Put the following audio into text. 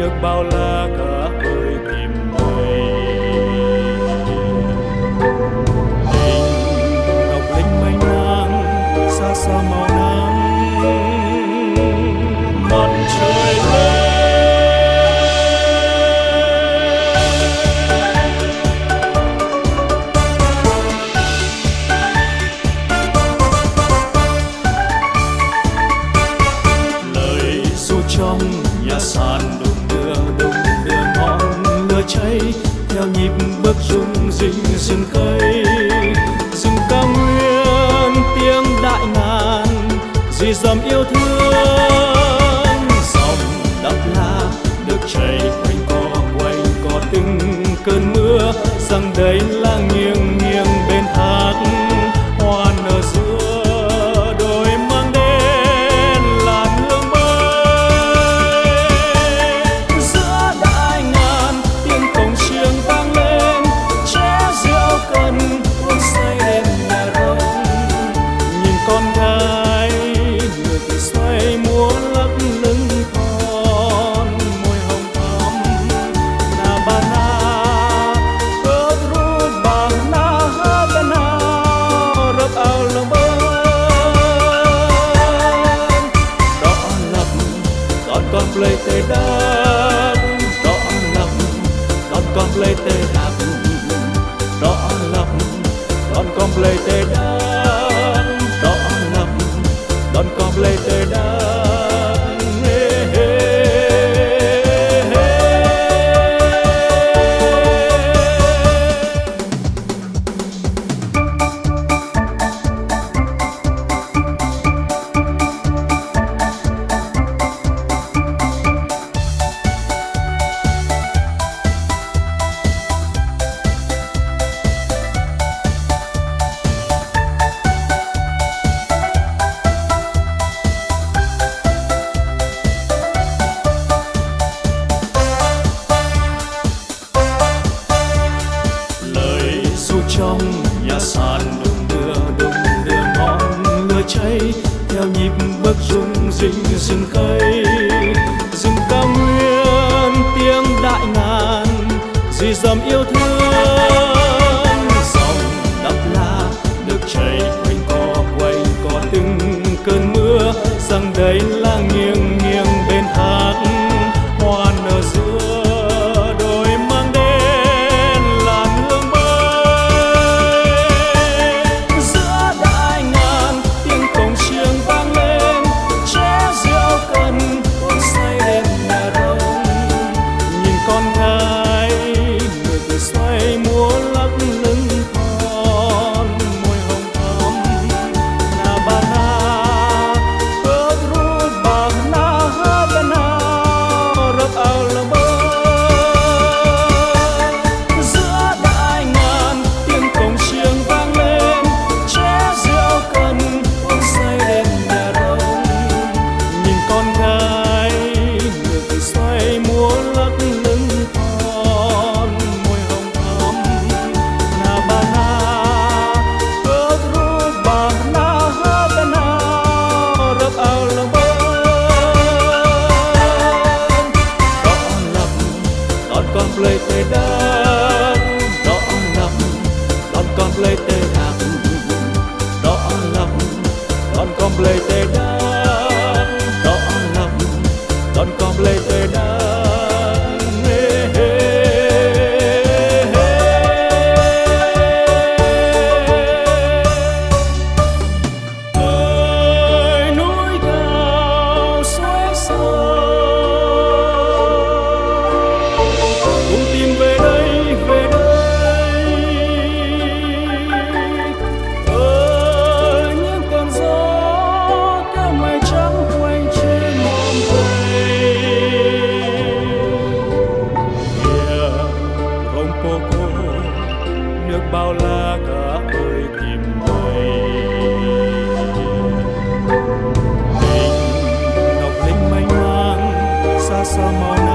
nước bao la cả tôi tìm mây Tình ngọc linh mênh mang xa xa màu dinh rừng cây, rừng cao nguyên, tiếng đại ngàn, dì dầm yêu thương. Dòng đắp la được chảy quanh co quanh co từng cơn mưa, rằng đây là nghiêng nghiêng later. trong nhà sàn đung đưa đung đưa, ngọn lửa cháy. Theo nhịp bước rung rinh rừng cây rừng cao nguyên tiếng đại ngàn. Dì dầm yêu thương, dòng đắp la, nước chảy quanh co quanh co từng cơn mưa. Rằng đây là nghiêng lời từ nước bao la cả tôi tìm mây. Mình ngọc linh mênh mang, xa xa mòn